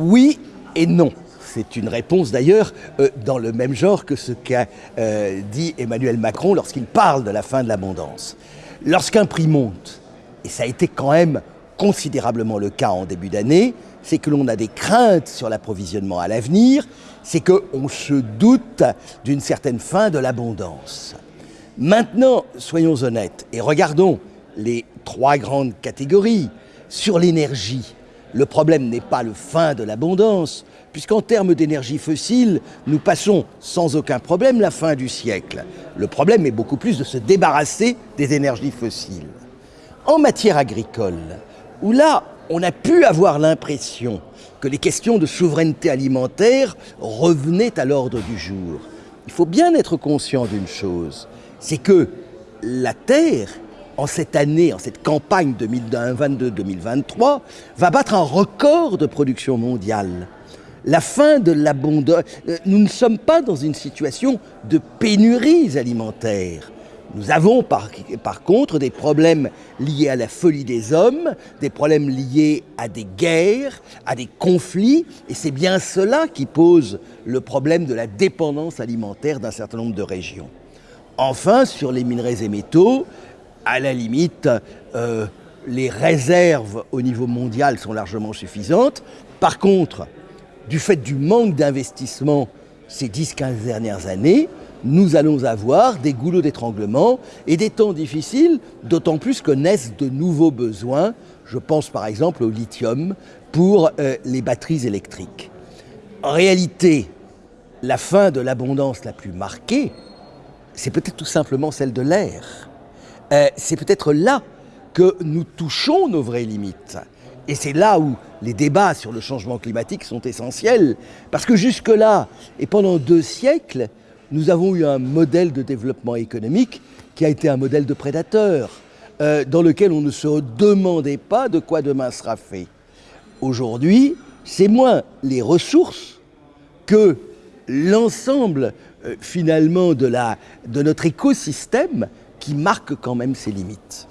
Oui et non. C'est une réponse d'ailleurs euh, dans le même genre que ce qu'a euh, dit Emmanuel Macron lorsqu'il parle de la fin de l'abondance. Lorsqu'un prix monte, et ça a été quand même considérablement le cas en début d'année, c'est que l'on a des craintes sur l'approvisionnement à l'avenir, c'est qu'on se doute d'une certaine fin de l'abondance. Maintenant, soyons honnêtes et regardons les trois grandes catégories. Sur l'énergie, le problème n'est pas le fin de l'abondance, puisqu'en termes d'énergie fossile, nous passons sans aucun problème la fin du siècle. Le problème est beaucoup plus de se débarrasser des énergies fossiles. En matière agricole, où là, on a pu avoir l'impression que les questions de souveraineté alimentaire revenaient à l'ordre du jour, il faut bien être conscient d'une chose, c'est que la Terre en cette année, en cette campagne 2022-2023, va battre un record de production mondiale. La fin de l'abondance. Euh, nous ne sommes pas dans une situation de pénurie alimentaire. Nous avons par, par, contre des problèmes liés à la folie des hommes, des problèmes liés à des guerres, à des conflits, et c'est bien cela qui pose le problème de la dépendance alimentaire d'un certain nombre de régions. Enfin, sur les minerais et métaux, à la limite, euh, les réserves au niveau mondial sont largement suffisantes. Par contre, du fait du manque d'investissement ces 10-15 dernières années, nous allons avoir des goulots d'étranglement et des temps difficiles, d'autant plus que naissent de nouveaux besoins. Je pense par exemple au lithium pour euh, les batteries électriques. En réalité, la fin de l'abondance la plus marquée, c'est peut-être tout simplement celle de l'air. Euh, c'est peut-être là que nous touchons nos vraies limites. Et c'est là où les débats sur le changement climatique sont essentiels, parce que jusque-là, et pendant deux siècles, nous avons eu un modèle de développement économique qui a été un modèle de prédateur, euh, dans lequel on ne se demandait pas de quoi demain sera fait. Aujourd'hui, c'est moins les ressources que l'ensemble euh, finalement de, notre écosystème qui marque quand même ses limites.